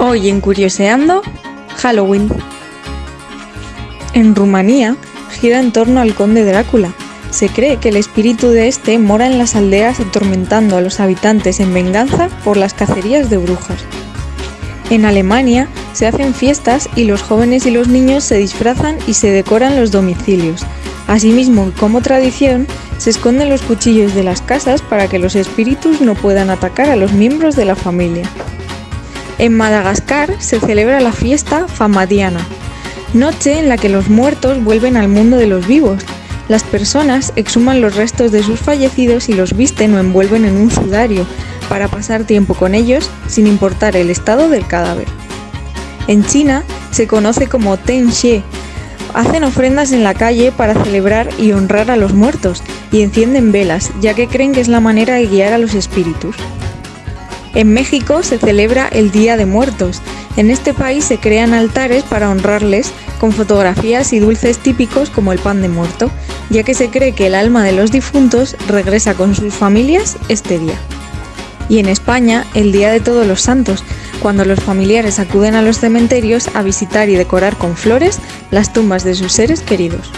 Hoy en Curioseando, Halloween. En Rumanía gira en torno al conde Drácula. Se cree que el espíritu de este mora en las aldeas atormentando a los habitantes en venganza por las cacerías de brujas. En Alemania se hacen fiestas y los jóvenes y los niños se disfrazan y se decoran los domicilios. Asimismo, como tradición, se esconden los cuchillos de las casas para que los espíritus no puedan atacar a los miembros de la familia. En Madagascar se celebra la fiesta Famadiana, noche en la que los muertos vuelven al mundo de los vivos. Las personas exhuman los restos de sus fallecidos y los visten o envuelven en un sudario para pasar tiempo con ellos sin importar el estado del cadáver. En China se conoce como Ten Xie. Hacen ofrendas en la calle para celebrar y honrar a los muertos y encienden velas, ya que creen que es la manera de guiar a los espíritus. En México se celebra el Día de Muertos. En este país se crean altares para honrarles con fotografías y dulces típicos como el pan de muerto, ya que se cree que el alma de los difuntos regresa con sus familias este día. Y en España, el Día de Todos los Santos, cuando los familiares acuden a los cementerios a visitar y decorar con flores las tumbas de sus seres queridos.